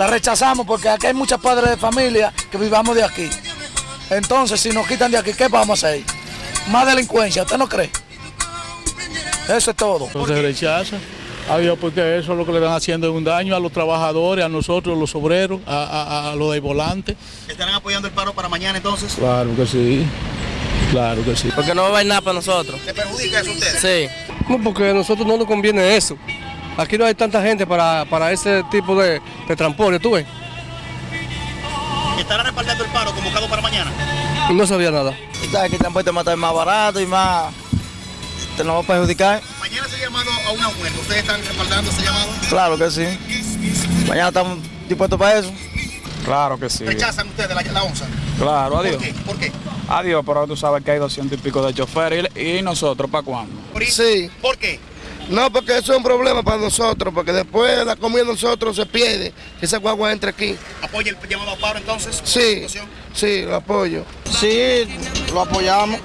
La rechazamos porque aquí hay muchos padres de familia que vivamos de aquí. Entonces, si nos quitan de aquí, ¿qué vamos a hacer? Más delincuencia, ¿usted no cree? Eso es todo. Entonces se rechaza. Adiós, porque eso es lo que le están haciendo es un daño a los trabajadores, a nosotros, los obreros, a, a, a los de volante. ¿Estarán apoyando el paro para mañana entonces? Claro que sí, claro que sí. Porque no va a haber nada para nosotros. ¿Le perjudica eso a usted? Sí. No, porque a nosotros no nos conviene eso. Aquí no hay tanta gente para, para ese tipo de, de transporte, ¿tú ves? ¿Estará respaldando el paro convocado para mañana? No sabía nada. ¿Sabes que el transporte va a estar más barato y más... Te nos va a perjudicar? Mañana se ha llamado a una huelga. ¿Ustedes están respaldando ese llamado? Claro que sí. Mañana estamos dispuestos para eso. Claro que sí. ¿Rechazan ustedes la, la onza? Claro, ¿Por adiós. qué? ¿Por qué? Adiós, pero tú sabes que hay 200 y pico de choferes y, y nosotros, ¿para cuándo? ¿Por, Sí. ¿Por qué? No, porque eso es un problema para nosotros, porque después la comida de nosotros se pierde, que esa guagua entre aquí. ¿Apoya el llamado a paro entonces? Sí, sí, lo apoyo. Sí, lo apoyamos.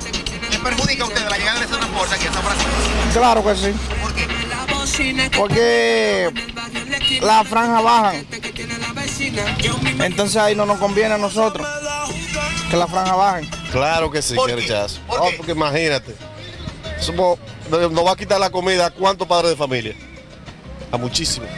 ¿Les perjudica a ustedes la llegada de ese transporte aquí a San Francisco? Claro que sí. ¿Por qué? Porque la franja bajan. Entonces ahí no nos conviene a nosotros que la franja bajen. Claro que sí, ¿Por que qué? rechazo. ¿Por Oh, porque imagínate, somos- nos va a quitar la comida a cuántos padres de familia. A muchísimos.